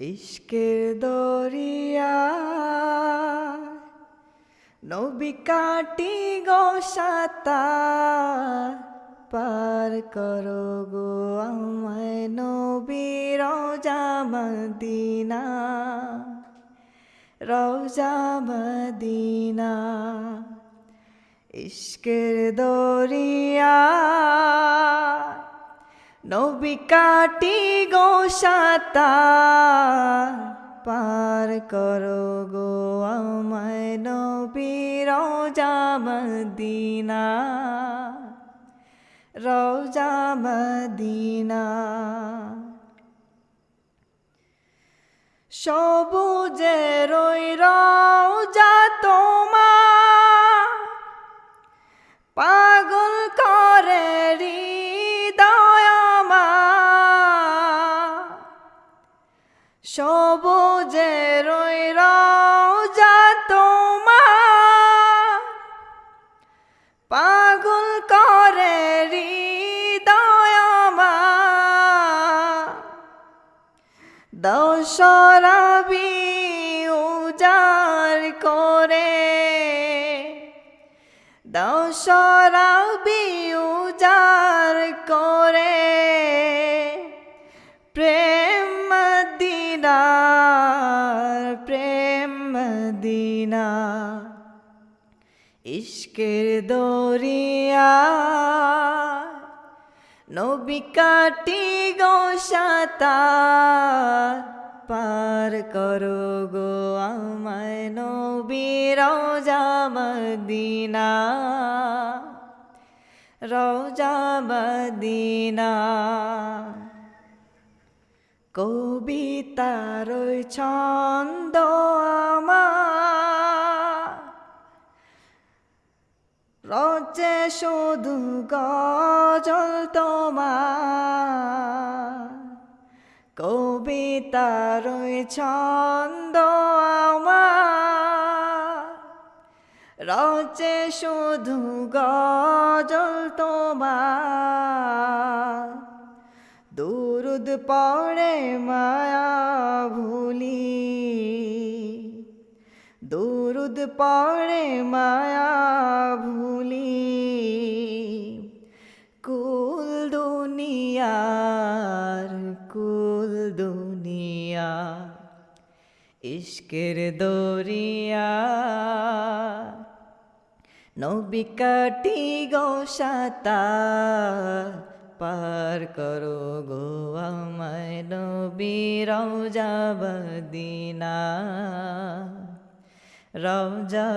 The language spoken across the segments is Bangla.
ইশকের দরিয়া, নবী কাটি গো সাঁতার পার করো গো আমায় নবী রোজা মদিনা রোজা মদিনা। ইশকের দরিয়া নবী কাটি গো সাঁতার পার করো গো আমায় নবী রোজা মদিনা। রোজা মদিনা। সবুজের ওই রোজা তোমার পাগল সবুজের ওই রোজা তোমার। পাগল করে দশরাবি উজার করে। দশরাবি উজার দিনা ইশকের দরিয়া, নবী কাটি গো সাঁতার, পার করো গো আমায় নবী রোজা মদিনা। রোজা মদিনা। কবিতার ছন্দ আমার রচে শুধু গজল তোমার। কবিতার ছন্দ আমার। রচে শুধু গজল তোমার। দুরুদ পড়ে মায়া ভুলি। দুরুদ পড়ে মায়া ভুলি। কুল দুনিয়ার, কুল দুনিয়া, ইশকের দরিয়া। নবী কাটি গো সাঁতার পার করো গো আমায় নবী রওজা বদিনা রওজা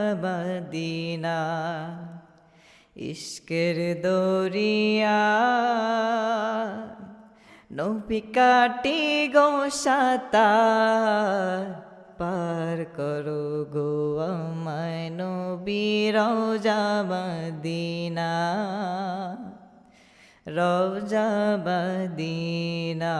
ইশকের দরিয়া। নবী কাটি গো সাঁতার পার করো গো আমায় নবী মদিনা রওজা মদিনা